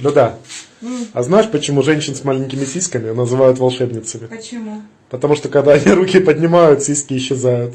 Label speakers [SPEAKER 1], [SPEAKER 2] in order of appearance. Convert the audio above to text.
[SPEAKER 1] Ну да. А знаешь, почему женщин с маленькими сиськами называют волшебницами?
[SPEAKER 2] Почему?
[SPEAKER 1] Потому что когда они руки поднимают, сиськи исчезают.